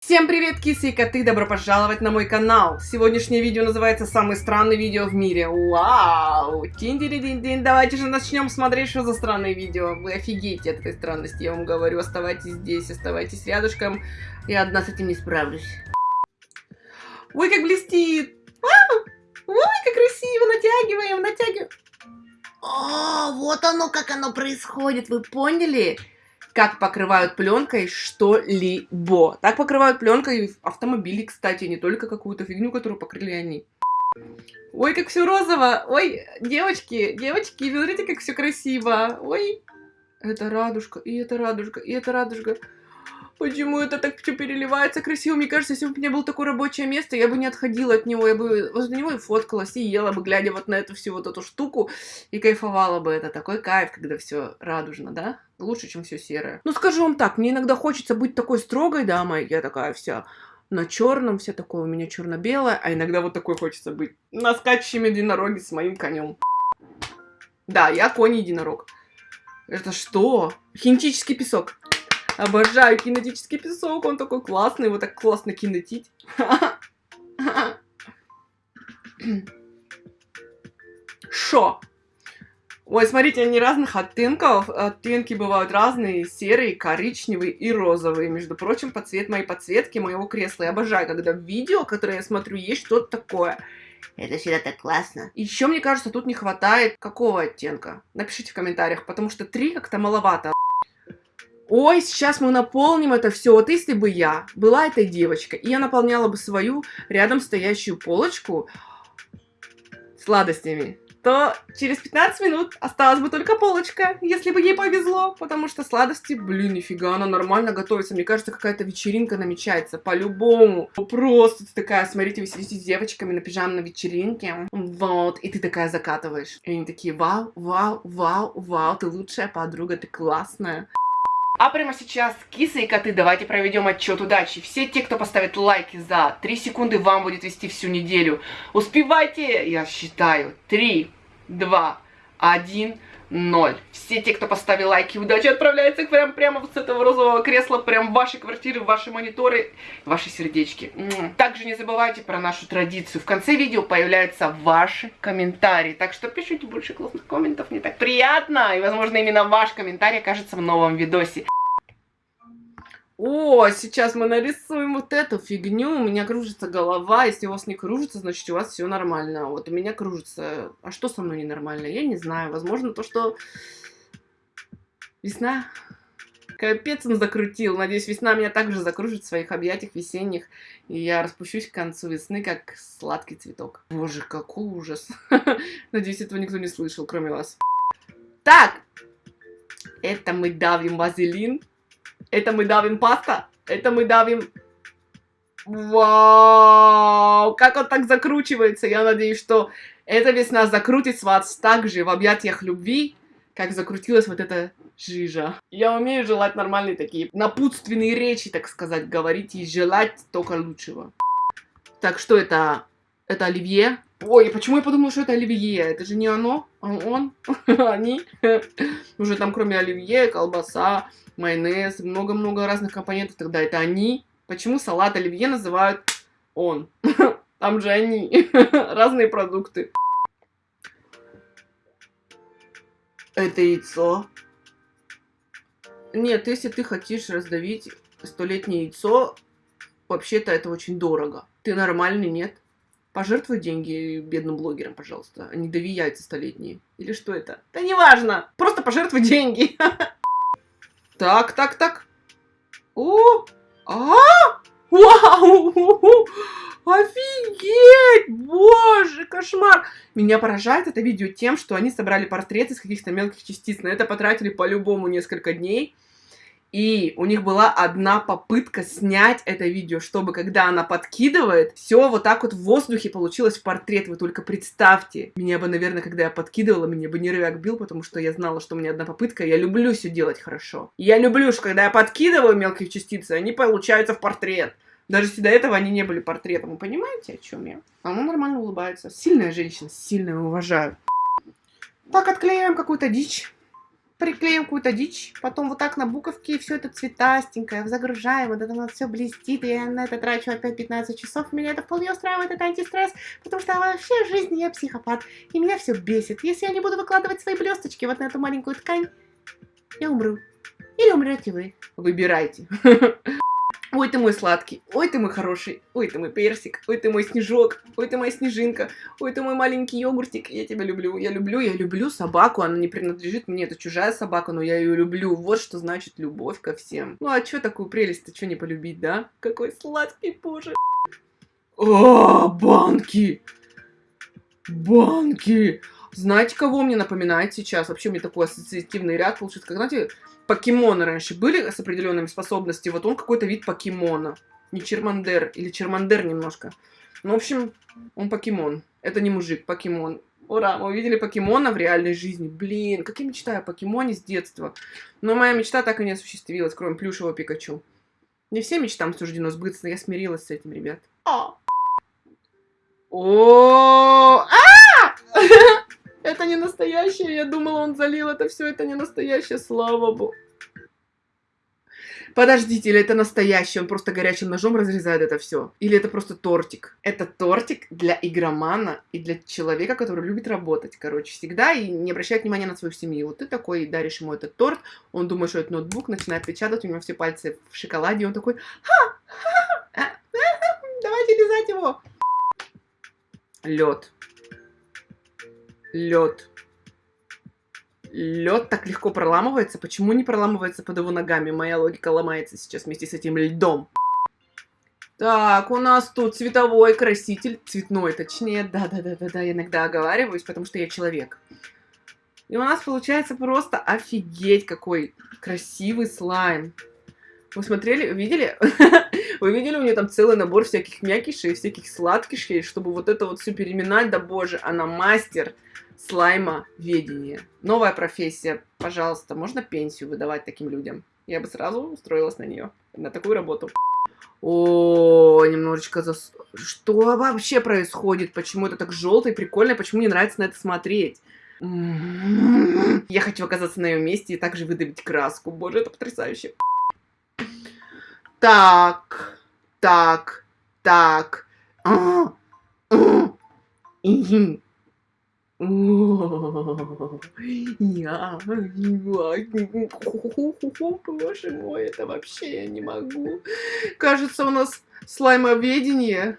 Всем привет, кисы и коты, добро пожаловать на мой канал. Сегодняшнее видео называется «Самое странное видео в мире». Вау! Тин-дин-дин-дин. Давайте же начнем смотреть, что за странное видео. Вы офигеете от этой странности, я вам говорю. Оставайтесь здесь, оставайтесь рядышком. Я одна с этим не справлюсь. Ой, как блестит! А! Ой, как красиво! Натягиваем, натягиваем. О, вот оно, как оно происходит, вы поняли? Как покрывают пленкой что-либо. Так покрывают пленкой автомобили, кстати, не только какую-то фигню, которую покрыли они. Ой, как все розово. Ой, девочки, девочки, смотрите, как все красиво. Ой, это радужка, и это радужка, и это радужка. Почему это так все переливается красиво? Мне кажется, если бы у меня было такое рабочее место, я бы не отходила от него, я бы возле него и фоткалась, и ела бы, глядя вот на эту всю вот эту штуку, и кайфовала бы. Это такой кайф, когда все радужно, да? Лучше, чем все серое. Ну, скажу вам так, мне иногда хочется быть такой строгой дамой, я такая вся на черном, все такое у меня черно-белое, а иногда вот такой хочется быть на скачущем единороге с моим конем. Да, я конь-единорог. Это что? Хинетический песок. Обожаю кинетический песок, он такой классный, его так классно кинетить. Шо? Ой, смотрите, они разных оттенков. Оттенки бывают разные, серые, коричневые и розовые. Между прочим, под цвет моей подсветки моего кресла. Я обожаю, когда в видео, которое я смотрю, есть что-то такое. Это всегда так классно. Еще, мне кажется, тут не хватает какого оттенка? Напишите в комментариях, потому что три как-то маловато. Ой, сейчас мы наполним это все. Вот если бы я была этой девочкой, и я наполняла бы свою рядом стоящую полочку сладостями, то через 15 минут осталась бы только полочка, если бы ей повезло, потому что сладости, блин, нифига, она нормально готовится. Мне кажется, какая-то вечеринка намечается, по-любому. Просто ты такая, смотрите, вы сидите с девочками на пижамной вечеринке, вот, и ты такая закатываешь. И они такие, вау, вау, вау, вау, ты лучшая подруга, ты классная. А прямо сейчас, кисы и коты, давайте проведем отчет удачи. Все те, кто поставит лайки за 3 секунды, вам будет вести всю неделю. Успевайте, я считаю. 3, 2, 1 ноль. Все те, кто поставил лайки, удачи отправляются прям прямо с этого розового кресла, прям в ваши квартиры, в ваши мониторы, ваши сердечки. Также не забывайте про нашу традицию. В конце видео появляются ваши комментарии. Так что пишите больше классных комментов, мне так приятно. И, возможно, именно ваш комментарий окажется в новом видосе. О, сейчас мы нарисуем вот эту фигню. У меня кружится голова. Если у вас не кружится, значит у вас все нормально. Вот у меня кружится. А что со мной ненормально? Я не знаю. Возможно, то, что весна. Капец он закрутил. Надеюсь, весна меня также закружит в своих объятиях весенних. И я распущусь к концу весны, как сладкий цветок. Боже, какой ужас. Надеюсь, этого никто не слышал, кроме вас. Так, это мы давим вазелин. Это мы давим паста. Это мы давим... Вау! Как он так закручивается. Я надеюсь, что эта весна закрутит вас так же в объятиях любви, как закрутилась вот эта жижа. Я умею желать нормальные такие напутственные речи, так сказать, говорить и желать только лучшего. Так, что это? Это оливье? Ой, почему я подумала, что это оливье? Это же не оно, а он, они. Уже там кроме оливье, колбаса, майонез, много-много разных компонентов, тогда это они. Почему салат оливье называют он? Там же они. Разные продукты. Это яйцо. Нет, если ты хочешь раздавить столетнее яйцо, вообще-то это очень дорого. Ты нормальный, нет? Пожертвуй деньги бедным блогерам, пожалуйста, а не дави яйца столетние. Или что это? Да неважно, просто пожертвуй деньги. Так, так, так. О! А! Вау! Офигеть! Боже, кошмар! Меня поражает это видео тем, что они собрали портреты из каких-то мелких частиц. На это потратили по-любому несколько дней. И у них была одна попытка снять это видео, чтобы когда она подкидывает, все вот так вот в воздухе получилось в портрет. Вы только представьте. Меня бы, наверное, когда я подкидывала, меня бы нервяк бил, потому что я знала, что у меня одна попытка. Я люблю все делать хорошо. Я люблю, что когда я подкидываю мелкие частицы, они получаются в портрет. Даже если до этого они не были портретом. Вы понимаете, о чем я? Она нормально улыбается. Сильная женщина, сильная, уважаю. Так, отклеиваем какую-то дичь. Приклеим какую-то дичь, потом вот так на буковке все это цветастенькое, загружаем, вот это вот все блестит, и я на это трачу опять 15 часов, меня это вполне устраивает, это антистресс, потому что вообще в жизни я психопат, и меня все бесит. Если я не буду выкладывать свои блесточки вот на эту маленькую ткань, я умру. Или умрете вы. Выбирайте. Ой, ты мой сладкий, ой, ты мой хороший, ой, ты мой персик, ой, ты мой снежок, ой, ты моя снежинка, ой, ты мой маленький йогуртик, я тебя люблю, я люблю, я люблю собаку, она не принадлежит мне, это чужая собака, но я ее люблю, вот что значит любовь ко всем. Ну а чё такую прелесть-то, чё не полюбить, да? Какой сладкий, боже. О, банки! Банки! Знаете, кого мне напоминает сейчас? Вообще, меня такой ассоциативный ряд получится. Как, знаете, покемоны раньше были с определенными способностями. Вот он какой-то вид покемона. Не Чермандер, или Чермандер немножко. Ну, в общем, он покемон. Это не мужик, покемон. Ура, мы увидели покемона в реальной жизни. Блин, как я мечтаю о покемоне с детства. Но моя мечта так и не осуществилась, кроме плюшевого Пикачу. Не всем мечтам суждено сбыться, но я смирилась с этим, ребят. А! О! А! Это не настоящее, я думала, он залил это все, это не настоящее, слава богу. Подождите, или это настоящий, он просто горячим ножом разрезает это все? Или это просто тортик? Это тортик для игромана и для человека, который любит работать, короче, всегда и не обращает внимания на свою семью. Вот ты такой даришь ему этот торт, он думает, что это ноутбук, начинает печатать, у него все пальцы в шоколаде, и он такой, ха, давайте лизать его. Лед лед. Лед так легко проламывается. Почему не проламывается под его ногами? Моя логика ломается сейчас вместе с этим льдом. Так, у нас тут цветовой краситель. Цветной, точнее. Да-да-да-да-да, я иногда оговариваюсь, потому что я человек. И у нас получается просто офигеть какой красивый слайм. Вы смотрели, видели? Вы видели, у нее там целый набор всяких мякишей, всяких сладкишей, чтобы вот это вот все переминать, да боже, она мастер слайма ведения. Новая профессия, пожалуйста, можно пенсию выдавать таким людям? Я бы сразу устроилась на нее, на такую работу. О, немножечко зас... Что вообще происходит? Почему это так желто и прикольно? Почему мне нравится на это смотреть? Я хочу оказаться на ее месте и также выдавить краску. Боже, это потрясающе. Так, так, так. А, а, я, боже мой, это вообще я не могу. Кажется, у нас слаймоведение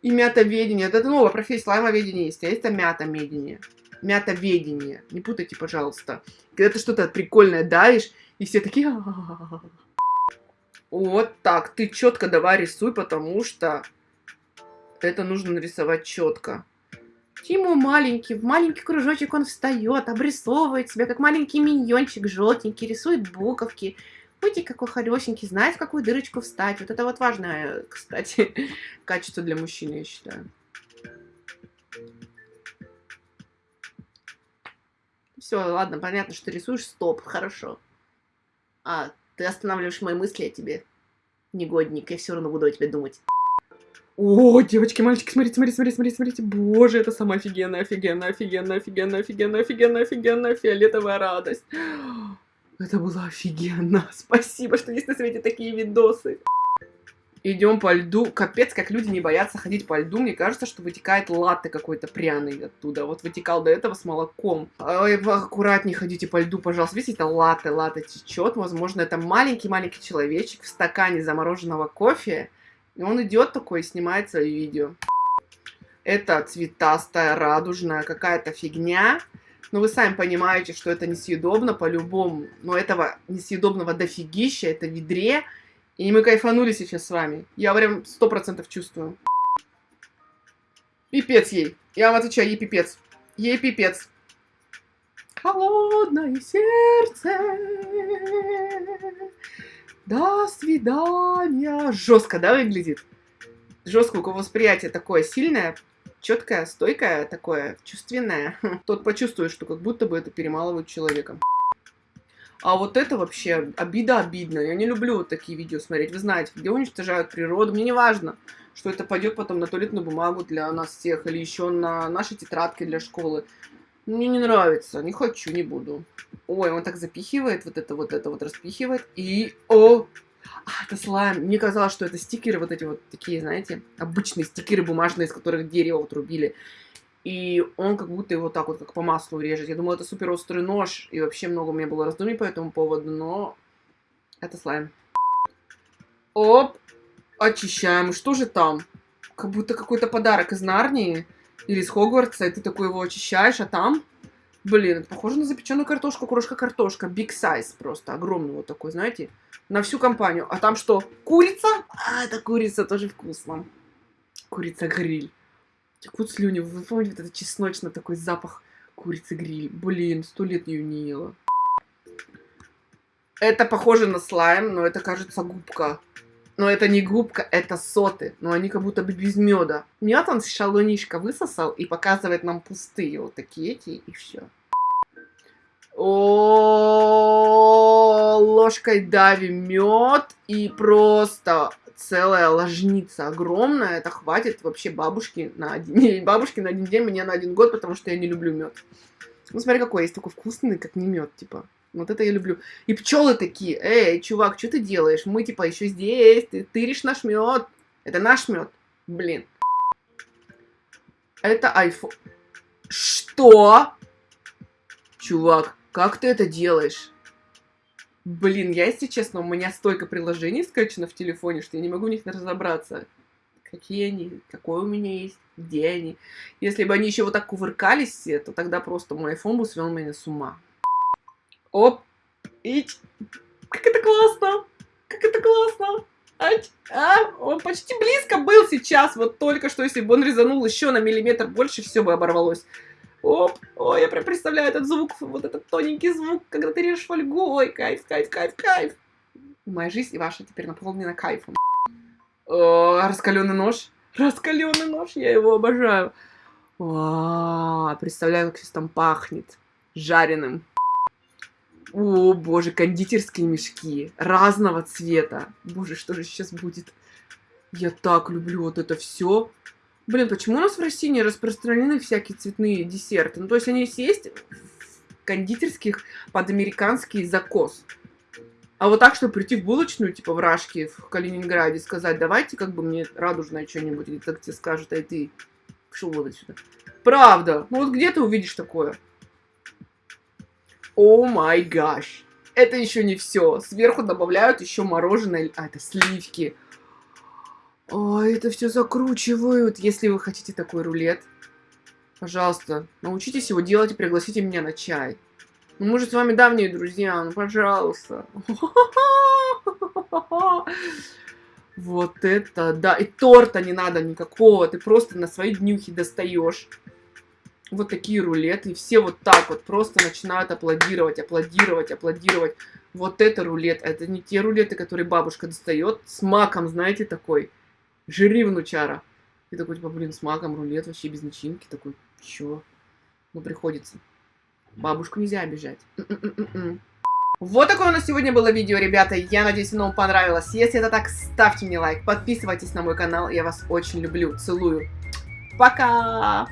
и мятоведение. Это новая профессия, слаймоведение есть, а есть мятомедение. Мятоведение. Не путайте, пожалуйста. Когда ты что-то прикольное даешь, и все такие... Вот так, ты четко давай рисуй, потому что это нужно нарисовать четко. Тиму маленький, в маленький кружочек он встает, обрисовывает себя, как маленький миньончик желтенький, рисует буковки. Будьте какой хорошенький, знает, в какую дырочку встать. Вот это вот важное, кстати, качество для мужчины, я считаю. Все, ладно, понятно, что рисуешь, стоп, хорошо. А, ты останавливаешь мои мысли о тебе. Негодник, я все равно буду о тебе думать. О, девочки, мальчики, смотрите, смотрите, смотрите, смотрите, смотрите. Боже, это самая офигенная, офигенная, офигенная, офигенная, офигенная, офигенная, офигенная фиолетовая радость. Это было офигенно. Спасибо, что есть на свете такие видосы. Идем по льду. Капец, как люди не боятся ходить по льду. Мне кажется, что вытекает латте какой-то пряный оттуда. Вот вытекал до этого с молоком. Ой, аккуратнее ходите по льду, пожалуйста. Видите, это латте, латте течет. Возможно, это маленький-маленький человечек в стакане замороженного кофе. И он идет такой и снимает свои видео. Это цветастая, радужная какая-то фигня. Но вы сами понимаете, что это несъедобно по-любому. Но этого несъедобного дофигища, это ведре. И мы кайфанули сейчас с вами. Я прям сто процентов чувствую. Пипец ей. Я вам отвечаю, ей пипец. Ей пипец. Холодное сердце. До свидания. Жестко, да, выглядит? Жестко, у кого восприятие такое сильное, четкое, стойкое, такое чувственное. Тот почувствует, что как будто бы это перемалывает человека. А вот это вообще обида обидно. Я не люблю вот такие видео смотреть. Вы знаете, где уничтожают природу. Мне не важно, что это пойдет потом на туалетную бумагу для нас всех или еще на наши тетрадки для школы. Мне не нравится, не хочу, не буду. Ой, он так запихивает, вот это, вот это вот распихивает. И, о, а, это слайм. Мне казалось, что это стикеры вот эти вот такие, знаете, обычные стикеры бумажные, из которых дерево отрубили. И он как будто его так вот, как по маслу режет. Я думала, это супер острый нож. И вообще много у меня было раздумий по этому поводу, но это слайм. Оп, очищаем. Что же там? Как будто какой-то подарок из Нарнии или из Хогвартса, и ты такой его очищаешь, а там... Блин, это похоже на запеченную картошку, крошка-картошка. Big size просто, огромный вот такой, знаете, на всю компанию. А там что, курица? А, это курица тоже вкусно. Курица-гриль. Текут слюни. Вы помните, вот этот чесночный такой запах курицы-гриль? Блин, сто лет ее не ела. Это похоже на слайм, но это, кажется, губка. Но это не губка, это соты. Но они как будто бы без меда. Мед он с шалунишка высосал и показывает нам пустые вот такие эти, и все. О, ложкой давим мед и просто целая ложница огромная. Это хватит вообще бабушки на один, бабушки на один день, мне на один год, потому что я не люблю мед. Ну смотри, какой есть такой вкусный, как не мед, типа. Вот это я люблю. И пчелы такие, эй, чувак, что ты делаешь? Мы типа еще здесь, ты тыришь наш мед. Это наш мед. Блин. Это iPhone. Что? Чувак, как ты это делаешь? Блин, я, если честно, у меня столько приложений скачано в телефоне, что я не могу в них разобраться. Какие они, какой у меня есть, где они. Если бы они еще вот так кувыркались все, то тогда просто мой iPhone бы свел меня с ума. Оп. Ить. Как это классно. Как это классно. Ать. А, он почти близко был сейчас. Вот только что, если бы он резанул еще на миллиметр больше, все бы оборвалось. Оп. Ой, я прям представляю этот звук, вот этот тоненький звук, когда ты режешь фольгу. Ой, кайф, кайф, кайф, кайф. Моя жизнь и ваша теперь наполнена кайфом. О, раскаленный нож. Раскаленный нож, я его обожаю. О, представляю, как сейчас там пахнет. Жареным. О, боже, кондитерские мешки разного цвета. Боже, что же сейчас будет? Я так люблю вот это все. Блин, почему у нас в России не распространены всякие цветные десерты? Ну, то есть они есть кондитерских под американский закос. А вот так, чтобы прийти в булочную, типа в Рашке, в Калининграде, сказать, давайте как бы мне радужное что-нибудь, и так тебе скажут, ай ты, пошел вот отсюда. Правда. Ну вот где ты увидишь такое? О май гаш. Это еще не все. Сверху добавляют еще мороженое. А, это сливки. Ой, это все закручивают. Если вы хотите такой рулет, пожалуйста, научитесь его делать и пригласите меня на чай. Ну, мы же с вами давние друзья, ну, пожалуйста. Вот это, да. И торта не надо никакого. Ты просто на свои днюхи достаешь вот такие рулеты, и все вот так вот просто начинают аплодировать, аплодировать, аплодировать. Вот это рулет, это не те рулеты, которые бабушка достает с маком, знаете, такой, жри внучара. И такой, типа, блин, с маком рулет вообще без начинки, такой, чё? Ну, приходится. Бабушку нельзя обижать. Вот такое у нас сегодня было видео, ребята. Я надеюсь, оно вам понравилось. Если это так, ставьте мне лайк, подписывайтесь на мой канал. Я вас очень люблю. Целую. Пока!